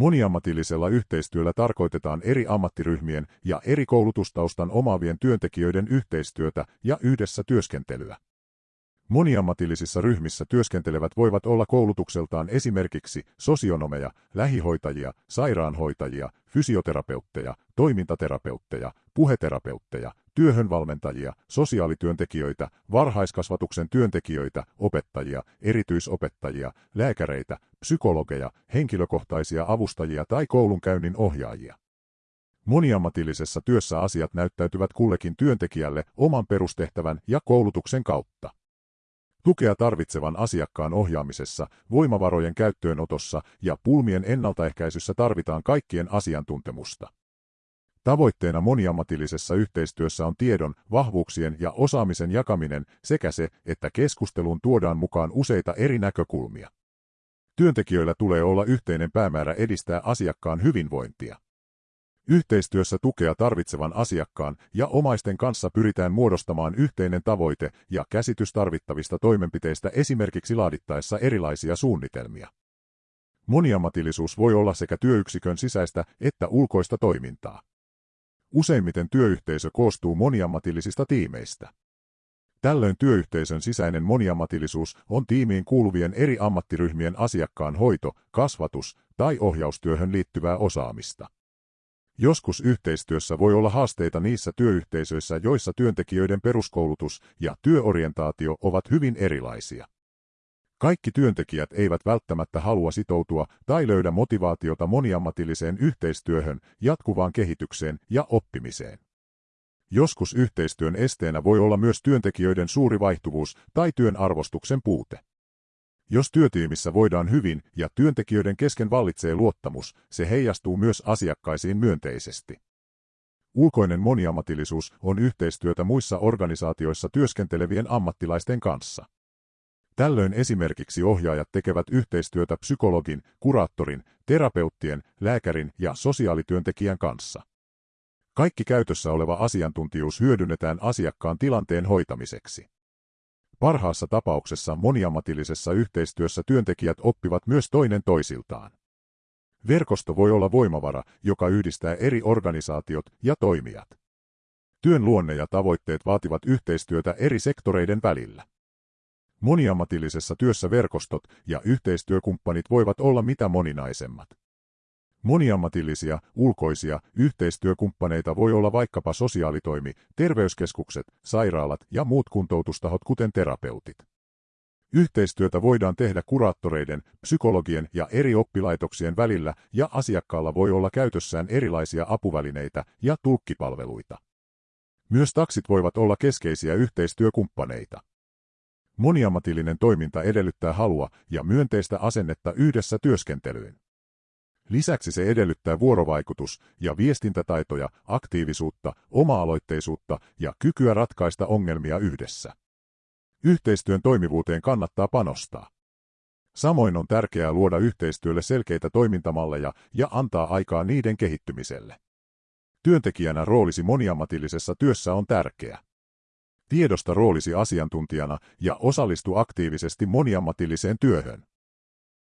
Moniammatillisella yhteistyöllä tarkoitetaan eri ammattiryhmien ja eri koulutustaustan omaavien työntekijöiden yhteistyötä ja yhdessä työskentelyä. Moniammatillisissa ryhmissä työskentelevät voivat olla koulutukseltaan esimerkiksi sosionomeja, lähihoitajia, sairaanhoitajia, fysioterapeutteja, toimintaterapeutteja, puheterapeutteja, työhönvalmentajia, sosiaalityöntekijöitä, varhaiskasvatuksen työntekijöitä, opettajia, erityisopettajia, lääkäreitä, psykologeja, henkilökohtaisia avustajia tai koulunkäynnin ohjaajia. Moniammatillisessa työssä asiat näyttäytyvät kullekin työntekijälle oman perustehtävän ja koulutuksen kautta. Tukea tarvitsevan asiakkaan ohjaamisessa, voimavarojen käyttöönotossa ja pulmien ennaltaehkäisyssä tarvitaan kaikkien asiantuntemusta. Tavoitteena moniammatillisessa yhteistyössä on tiedon, vahvuuksien ja osaamisen jakaminen sekä se, että keskusteluun tuodaan mukaan useita eri näkökulmia. Työntekijöillä tulee olla yhteinen päämäärä edistää asiakkaan hyvinvointia. Yhteistyössä tukea tarvitsevan asiakkaan ja omaisten kanssa pyritään muodostamaan yhteinen tavoite ja käsitys tarvittavista toimenpiteistä esimerkiksi laadittaessa erilaisia suunnitelmia. Moniammatillisuus voi olla sekä työyksikön sisäistä että ulkoista toimintaa. Useimmiten työyhteisö koostuu moniammatillisista tiimeistä. Tällöin työyhteisön sisäinen moniammatillisuus on tiimiin kuuluvien eri ammattiryhmien asiakkaan hoito, kasvatus tai ohjaustyöhön liittyvää osaamista. Joskus yhteistyössä voi olla haasteita niissä työyhteisöissä, joissa työntekijöiden peruskoulutus ja työorientaatio ovat hyvin erilaisia. Kaikki työntekijät eivät välttämättä halua sitoutua tai löydä motivaatiota moniammatilliseen yhteistyöhön, jatkuvaan kehitykseen ja oppimiseen. Joskus yhteistyön esteenä voi olla myös työntekijöiden suuri vaihtuvuus tai työn arvostuksen puute. Jos työtiimissä voidaan hyvin ja työntekijöiden kesken vallitsee luottamus, se heijastuu myös asiakkaisiin myönteisesti. Ulkoinen moniammatillisuus on yhteistyötä muissa organisaatioissa työskentelevien ammattilaisten kanssa. Tällöin esimerkiksi ohjaajat tekevät yhteistyötä psykologin, kuraattorin, terapeuttien, lääkärin ja sosiaalityöntekijän kanssa. Kaikki käytössä oleva asiantuntijuus hyödynnetään asiakkaan tilanteen hoitamiseksi. Parhaassa tapauksessa moniammatillisessa yhteistyössä työntekijät oppivat myös toinen toisiltaan. Verkosto voi olla voimavara, joka yhdistää eri organisaatiot ja toimijat. Työn luonne ja tavoitteet vaativat yhteistyötä eri sektoreiden välillä. Moniammatillisessa työssä verkostot ja yhteistyökumppanit voivat olla mitä moninaisemmat. Moniammatillisia, ulkoisia, yhteistyökumppaneita voi olla vaikkapa sosiaalitoimi, terveyskeskukset, sairaalat ja muut kuntoutustahot kuten terapeutit. Yhteistyötä voidaan tehdä kuraattoreiden, psykologien ja eri oppilaitoksien välillä ja asiakkaalla voi olla käytössään erilaisia apuvälineitä ja tulkkipalveluita. Myös taksit voivat olla keskeisiä yhteistyökumppaneita. Moniammatillinen toiminta edellyttää halua ja myönteistä asennetta yhdessä työskentelyyn. Lisäksi se edellyttää vuorovaikutus- ja viestintätaitoja, aktiivisuutta, oma-aloitteisuutta ja kykyä ratkaista ongelmia yhdessä. Yhteistyön toimivuuteen kannattaa panostaa. Samoin on tärkeää luoda yhteistyölle selkeitä toimintamalleja ja antaa aikaa niiden kehittymiselle. Työntekijänä roolisi moniammatillisessa työssä on tärkeä. Tiedosta roolisi asiantuntijana ja osallistu aktiivisesti moniammatilliseen työhön.